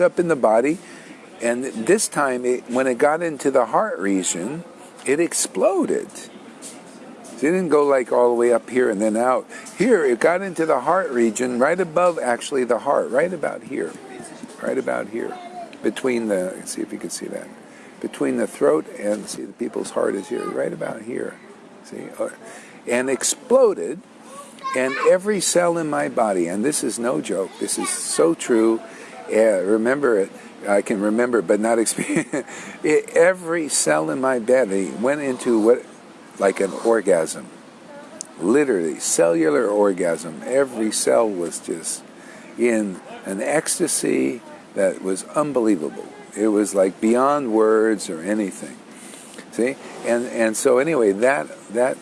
up in the body, and this time, it, when it got into the heart region, it exploded. It didn't go like all the way up here and then out. Here, it got into the heart region, right above actually the heart, right about here, right about here, between the. Let's see if you can see that, between the throat and see the people's heart is here, right about here. See, uh, and exploded, and every cell in my body, and this is no joke. This is so true. Uh, remember it. I can remember, but not experience. every cell in my body went into what like an orgasm. Literally, cellular orgasm. Every cell was just in an ecstasy that was unbelievable. It was like beyond words or anything. See, and and so anyway, that that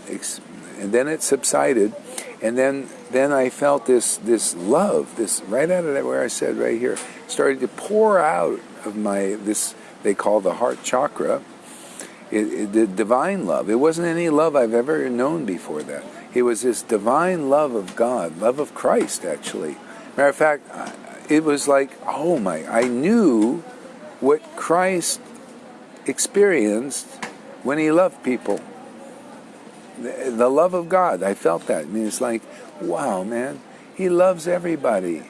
and then it subsided, and then then I felt this this love, this right out of that where I said right here, started to pour out of my this they call the heart chakra, it, it, the divine love. It wasn't any love I've ever known before that. It was this divine love of God, love of Christ, actually. Matter of fact, it was like, oh my, I knew what Christ experienced when he loved people. The, love of God, I felt that. I mean, it's like, wow, man, he loves everybody,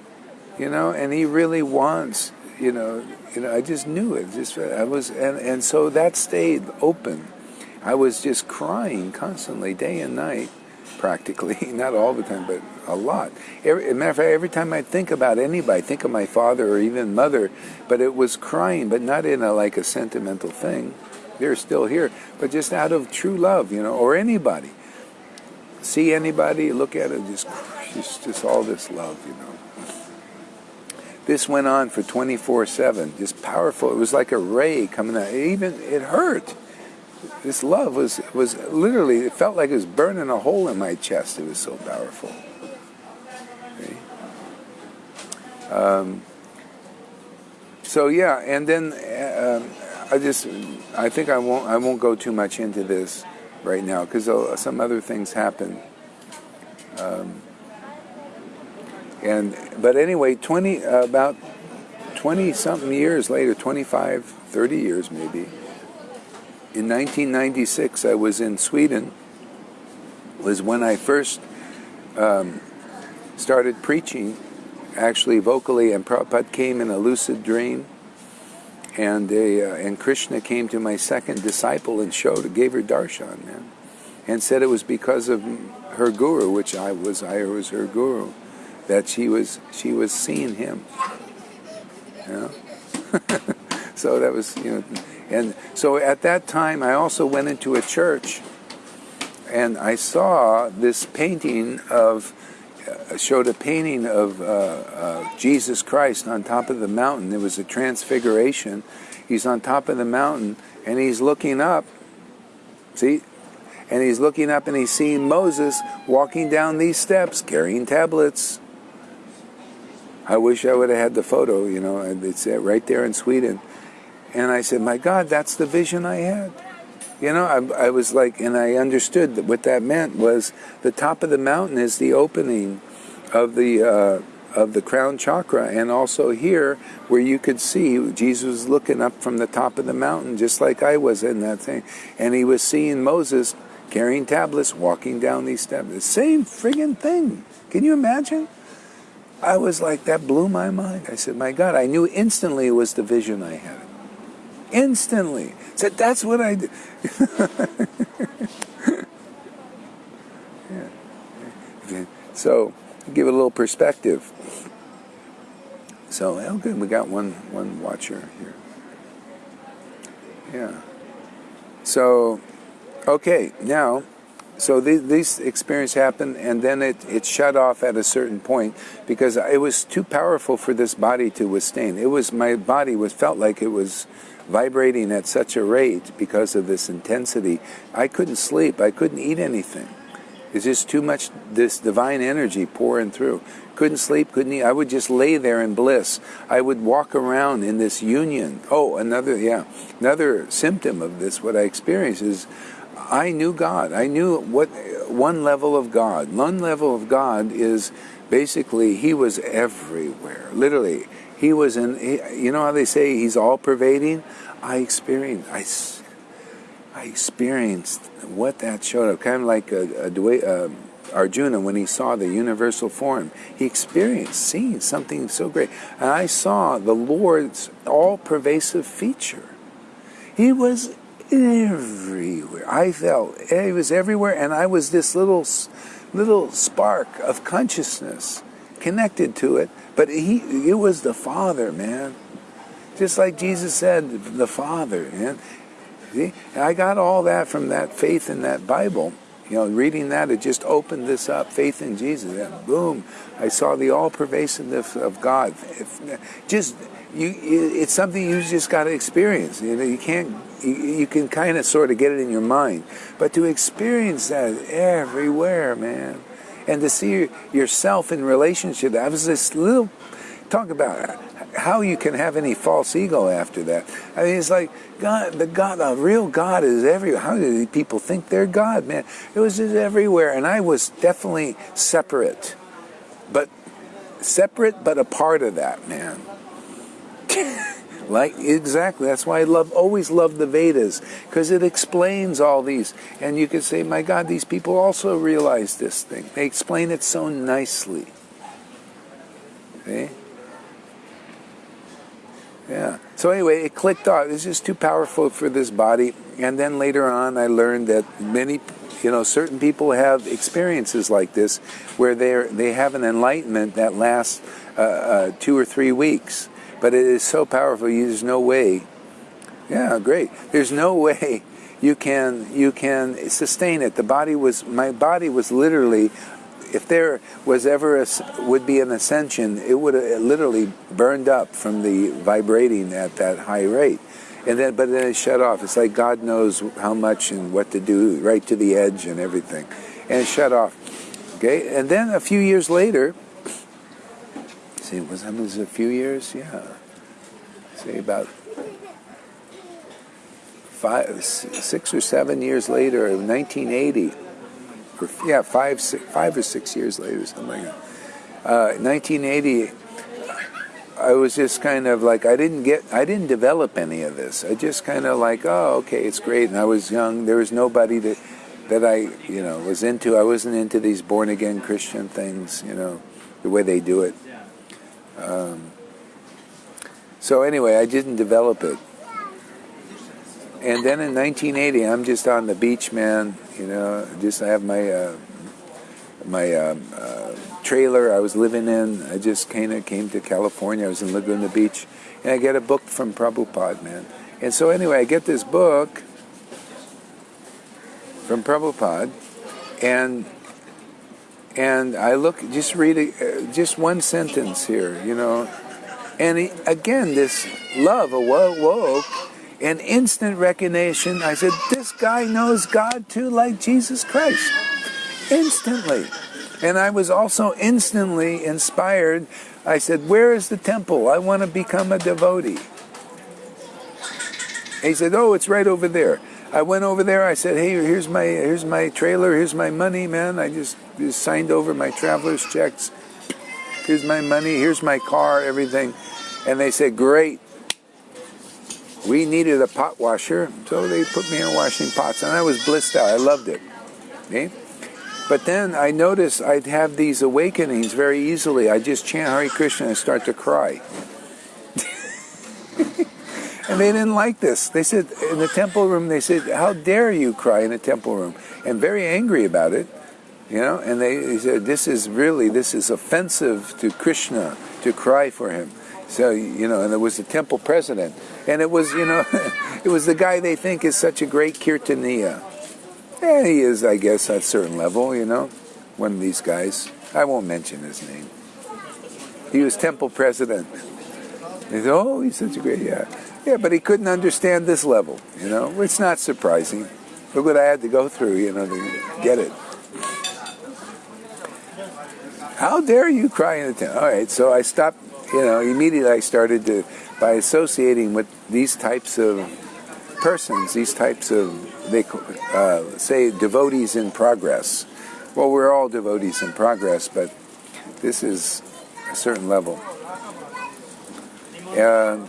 you know, and he really wants, you know, you know, I just knew it. Just I was, and and so that stayed open. I was just crying constantly, day and night, practically. Not all the time, but a lot. Every, matter of fact, every time I think about anybody, think of my father or even mother, but it was crying, but not in a like a sentimental thing. They're still here, but just out of true love, you know, or anybody. See anybody, look at it, just just, just all this love, you know. This went on for 24/7, just powerful. It was like a ray coming out. It even it hurt. This love was was literally. It felt like it was burning a hole in my chest. It was so powerful. Okay. Um, so yeah, and then uh, I just I think I won't I won't go too much into this right now because some other things happen. Um, and but anyway, 20 uh, about 20 something years later, 25, 30 years maybe. In 1996, I was in Sweden. Was when I first um, started preaching, actually vocally, and Prabhupada came in a lucid dream, and uh, and Krishna came to my second disciple and showed, gave her darshan, man, and said it was because of her guru, which I was, I was her guru that she was she was seeing him. You know? so that was you know, and so at that time I also went into a church, and I saw this painting of showed a painting of uh, uh, Jesus Christ on top of the mountain. It was a transfiguration. He's on top of the mountain and he's looking up. See, and he's looking up and he's seeing Moses walking down these steps carrying tablets. I wish I would have had the photo, you know, and it's right there in Sweden. And I said, my God, that's the vision I had. You know, I, I was like, and I understood that what that meant was the top of the mountain is the opening of the uh, of the crown chakra, and also here where you could see Jesus was looking up from the top of the mountain, just like I was in that thing, and he was seeing Moses carrying tablets, walking down these steps. The same friggin' thing. Can you imagine? I was like, that blew my mind. I said, my God, I knew instantly it was the vision I had. Instantly. Said, that's what I do. yeah. So, give it a little perspective. So, oh, good, we got one, one watcher here. Yeah. So, okay, now so th- this experience happened, and then it, it shut off at a certain point because it was too powerful for this body to withstand. It was my body was felt like it was vibrating at such a rate because of this intensity. I couldn't sleep. I couldn't eat anything. It's just too much this divine energy pouring through. Couldn't sleep, couldn't eat. I would just lay there in bliss. I would walk around in this union. Oh, another yeah, another symptom of this. What I experienced is I knew God. I knew what one level of God. One level of God is basically He was everywhere. Literally, He was in. He, you know how they say he's all pervading. I experienced. I, I experienced what that showed up. Kind of like a, a, a Arjuna when he saw the universal form. He experienced seeing something so great. And I saw the Lord's all pervasive feature. He was everywhere. I felt he was everywhere, and I was this little, little spark of consciousness connected to it. But he, it was the Father, man. Just like Jesus said, the Father, man. See, I got all that from that faith in that Bible. You know, reading that, it just opened this up, faith in Jesus. And boom, I saw the all pervasiveness of God. just you, it's something you just got to experience. You know, you can't. You can kind of sort of get it in your mind, but to experience that everywhere, man, and to see yourself in relationship. That was this little talk about how you can have any false ego after that. I mean, it's like God, the God, the real God is everywhere. How do people think they're God, man? It was just everywhere, and I was definitely separate, but separate, but a part of that, man. like exactly, that's why I love, always love the Vedas because it explains all these, and you could say, my God, these people also realize this thing. They explain it so nicely. Okay. Yeah. So anyway, it clicked off. It's just too powerful for this body. And then later on, I learned that many, you know, certain people have experiences like this, where they they have an enlightenment that lasts uh, uh, two or three weeks. But it is so powerful. There's no way. Yeah, great. There's no way you can you can sustain it. The body was my body was literally if there was ever a, would be an ascension, it would have literally burned up from the vibrating at that high rate. And then, but then it shut off. It's like God knows how much and what to do, right to the edge and everything, and it shut off. Okay, and then a few years later, see, was that was a few years? Yeah, say about five, six or seven years later, 1980 yeah, five, six, five or six years later, something like that. Uh, 1980, I was just kind of like I didn't get, I didn't develop any of this. I just kind of like, oh, okay, it's great. And I was young. There was nobody that that I, you know, was into. I wasn't into these born again Christian things, you know, the way they do it. Um, so anyway, I didn't develop it. And then in 1980, I'm just on the beach, man. You know, just I have my uh, my um, uh, trailer I was living in. I just kind of came to California. I was in Laguna Beach, and I get a book from Prabhupada, man. And so anyway, I get this book from Prabhupada, and and I look, just read a, uh, just one sentence here, you know, and he, again, this love awoke and instant recognition. I said, This guy knows God too, like Jesus Christ. Instantly. And I was also instantly inspired. I said, Where is the temple? I want to become a devotee. He said, Oh, it's right over there. I went over there. I said, "Hey, here's my here's my trailer. Here's my money, man. I just, just signed over my traveler's checks. Here's my money. Here's my car. Everything." And they said, "Great we needed a pot washer, so they put me in washing pots, and I was blissed out. I loved it. Okay? But then I noticed I'd have these awakenings very easily. I just chant Hare Krishna and start to cry. and they didn't like this. They said in the temple room, they said, "How dare you cry in a temple room?" And very angry about it, you know. And they, they said, "This is really this is offensive to Krishna to cry for him." So you know, and there was the temple president, and it was you know, it was the guy they think is such a great kirtaniya. Yeah, he is, I guess, at a certain level. You know, one of these guys. I won't mention his name. He was temple president. Said, "Oh, he's such a great yeah, yeah," but he couldn't understand this level. You know, it's not surprising. Look what I had to go through, you know, to get it. How dare you cry in the temple? All right, so I stopped you know, immediately I started to, by associating with these types of persons, these types of, they uh, say, devotees in progress. Well, we're all devotees in progress, but this is a certain level. Uh,